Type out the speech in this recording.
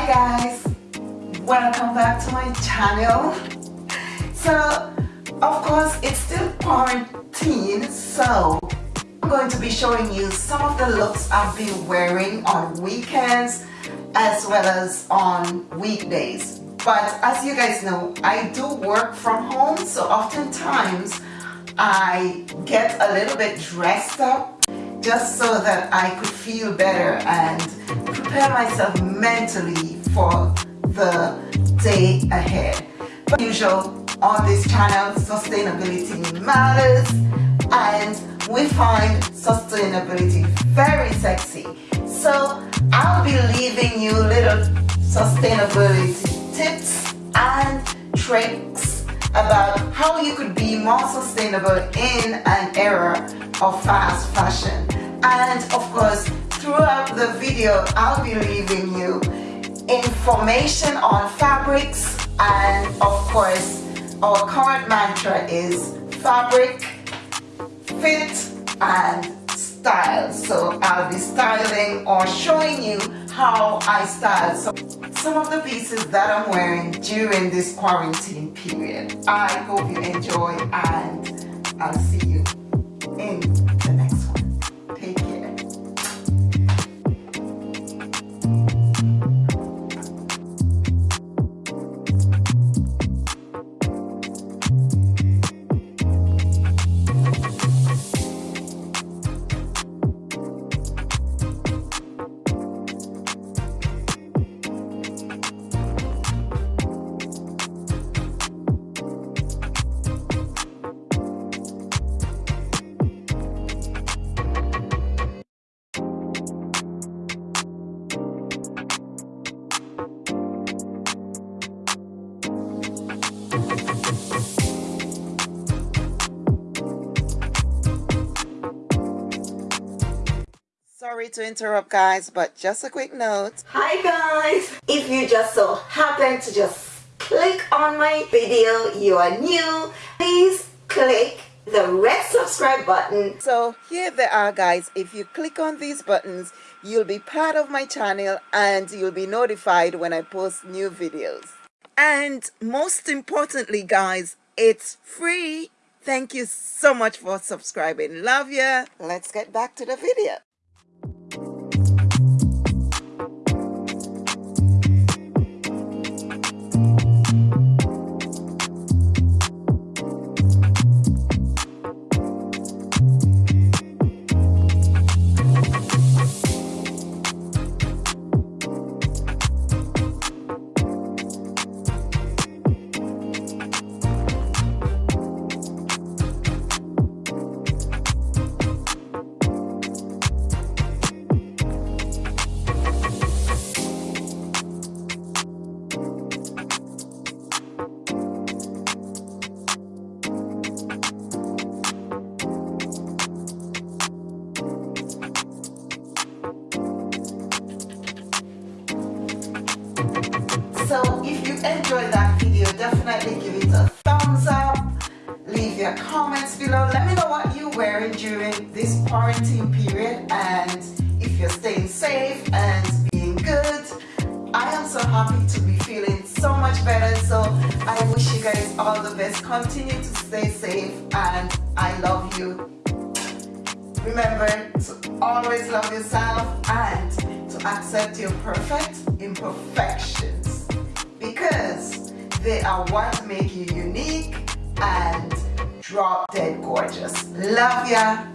guys. Welcome back to my channel. So of course it's still quarantine so I'm going to be showing you some of the looks I've been wearing on weekends as well as on weekdays. But as you guys know I do work from home so oftentimes I get a little bit dressed up just so that I could feel better and prepare myself mentally for the day ahead. But usual on this channel, sustainability matters and we find sustainability very sexy. So I'll be leaving you little sustainability tips and tricks about how you could be more sustainable in an era of fast fashion and of course throughout the video I'll be leaving you information on fabrics and of course our current mantra is fabric fit and style. So I'll be styling or showing you how I style. So some of the pieces that I'm wearing during this quarantine period. I hope you enjoy and I'll see you in Sorry to interrupt guys, but just a quick note. Hi guys! If you just so happen to just click on my video, you are new, please click the red subscribe button. So here they are guys, if you click on these buttons, you'll be part of my channel and you'll be notified when I post new videos. And most importantly guys, it's free. Thank you so much for subscribing. Love ya. Let's get back to the video. So if you enjoyed that video, definitely give it a thumbs up. Leave your comments below. Let me know what you're wearing during this quarantine period and if you're staying safe and being good. I am so happy to be feeling so much better. So I wish you guys all the best. Continue to stay safe and I love you. Remember to always love yourself and to accept your perfect imperfections because they are what make you unique and drop dead gorgeous. Love ya.